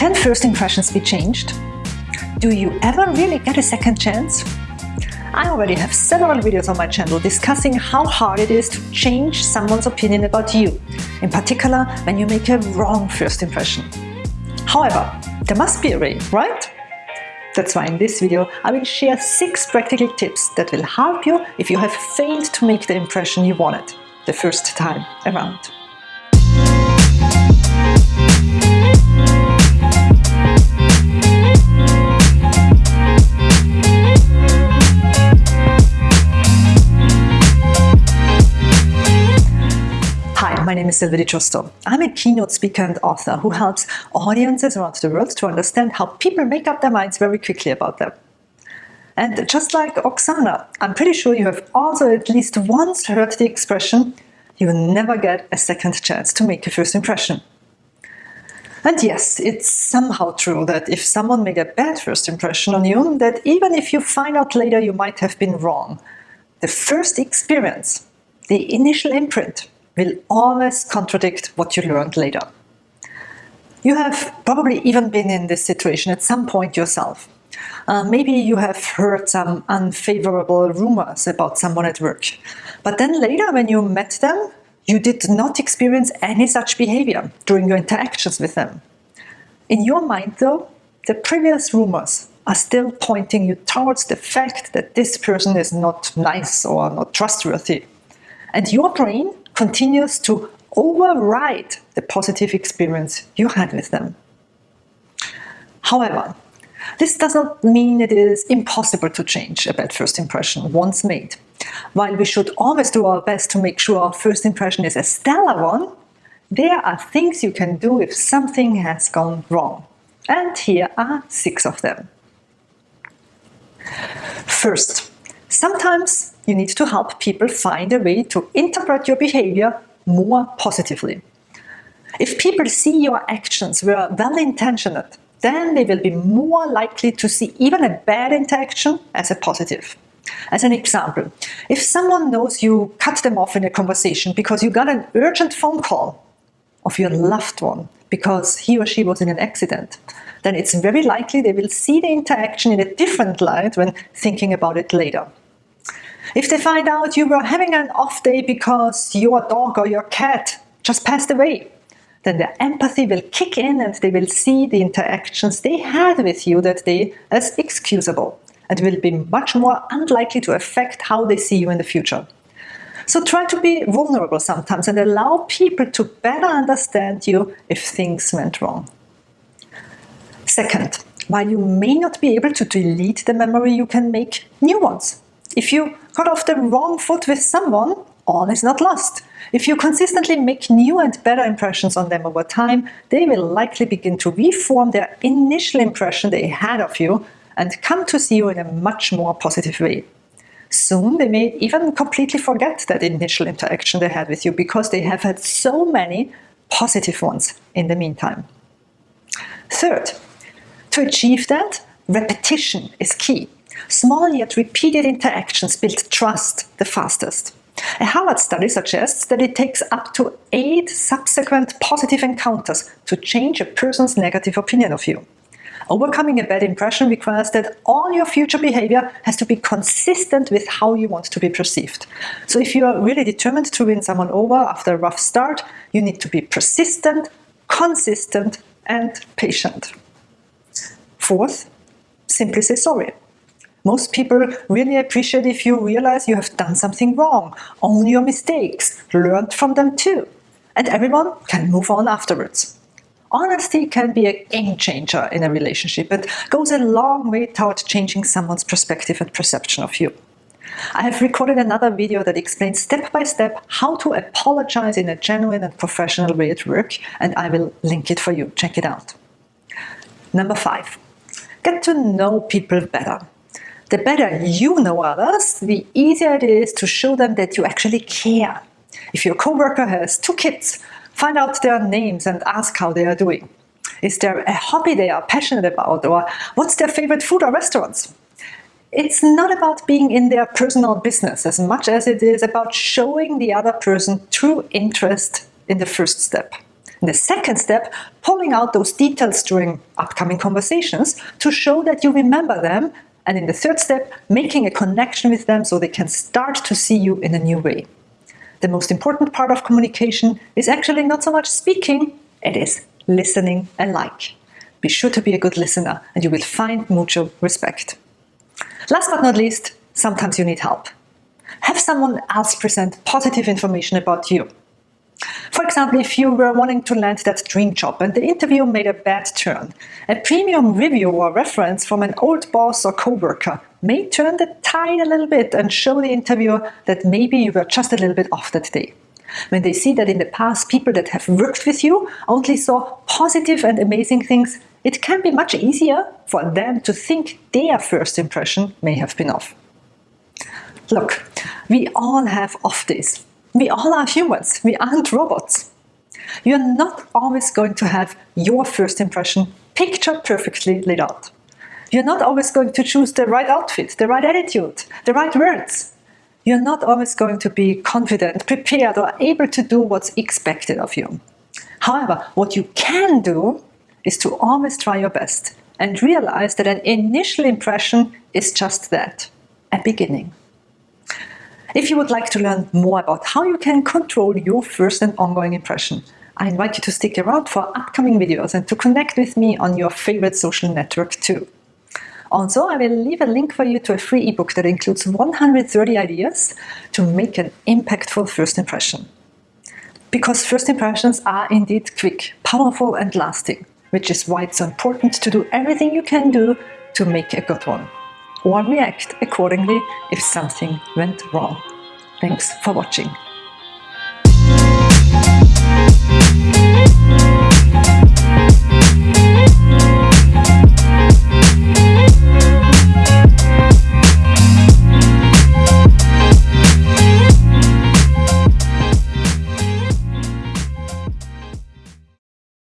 Can first impressions be changed? Do you ever really get a second chance? I already have several videos on my channel discussing how hard it is to change someone's opinion about you, in particular when you make a wrong first impression. However, there must be a way, right? That's why in this video I will share 6 practical tips that will help you if you have failed to make the impression you wanted the first time around. My name is Sylvie Di Giusto. I'm a keynote speaker and author who helps audiences around the world to understand how people make up their minds very quickly about them. And just like Oksana, I'm pretty sure you have also at least once heard the expression, you will never get a second chance to make a first impression. And yes, it's somehow true that if someone made a bad first impression on you, that even if you find out later you might have been wrong, the first experience, the initial imprint, will always contradict what you learned later. You have probably even been in this situation at some point yourself. Uh, maybe you have heard some unfavorable rumors about someone at work. But then later when you met them, you did not experience any such behavior during your interactions with them. In your mind though, the previous rumors are still pointing you towards the fact that this person is not nice or not trustworthy. And your brain continues to override the positive experience you had with them. However, this does not mean it is impossible to change a bad first impression once made. While we should always do our best to make sure our first impression is a stellar one, there are things you can do if something has gone wrong. And here are six of them. First, sometimes you need to help people find a way to interpret your behavior more positively. If people see your actions were well-intentioned, then they will be more likely to see even a bad interaction as a positive. As an example, if someone knows you cut them off in a conversation because you got an urgent phone call of your loved one because he or she was in an accident, then it's very likely they will see the interaction in a different light when thinking about it later. If they find out you were having an off day because your dog or your cat just passed away, then their empathy will kick in and they will see the interactions they had with you that day as excusable and will be much more unlikely to affect how they see you in the future. So try to be vulnerable sometimes and allow people to better understand you if things went wrong. Second, while you may not be able to delete the memory, you can make new ones. If you got off the wrong foot with someone, all is not lost. If you consistently make new and better impressions on them over time, they will likely begin to reform their initial impression they had of you and come to see you in a much more positive way. Soon they may even completely forget that initial interaction they had with you because they have had so many positive ones in the meantime. Third, to achieve that, repetition is key. Small yet repeated interactions build trust the fastest. A Harvard study suggests that it takes up to eight subsequent positive encounters to change a person's negative opinion of you. Overcoming a bad impression requires that all your future behavior has to be consistent with how you want to be perceived. So if you are really determined to win someone over after a rough start, you need to be persistent, consistent, and patient. Fourth, simply say sorry. Most people really appreciate if you realize you have done something wrong, own your mistakes, learn from them too, and everyone can move on afterwards. Honesty can be a game changer in a relationship and goes a long way toward changing someone's perspective and perception of you. I have recorded another video that explains step by step how to apologize in a genuine and professional way at work, and I will link it for you. Check it out. Number five, get to know people better. The better you know others, the easier it is to show them that you actually care. If your coworker has two kids, find out their names and ask how they are doing. Is there a hobby they are passionate about or what's their favorite food or restaurants? It's not about being in their personal business as much as it is about showing the other person true interest in the first step. In the second step, pulling out those details during upcoming conversations to show that you remember them. And in the third step, making a connection with them so they can start to see you in a new way. The most important part of communication is actually not so much speaking, it is listening alike. Be sure to be a good listener and you will find mutual respect. Last but not least, sometimes you need help. Have someone else present positive information about you. For example, if you were wanting to land that dream job and the interview made a bad turn, a premium review or reference from an old boss or coworker may turn the tide a little bit and show the interviewer that maybe you were just a little bit off that day. When they see that in the past people that have worked with you only saw positive and amazing things, it can be much easier for them to think their first impression may have been off. Look, we all have off days. We all are humans, we aren't robots. You're not always going to have your first impression picture perfectly laid out. You're not always going to choose the right outfit, the right attitude, the right words. You're not always going to be confident, prepared, or able to do what's expected of you. However, what you can do is to always try your best and realize that an initial impression is just that, a beginning. If you would like to learn more about how you can control your first and ongoing impression, I invite you to stick around for upcoming videos and to connect with me on your favorite social network too. Also, I will leave a link for you to a free ebook that includes 130 ideas to make an impactful first impression. Because first impressions are indeed quick, powerful and lasting which is why it's important to do everything you can do to make a good one, or react accordingly if something went wrong. Thanks for watching.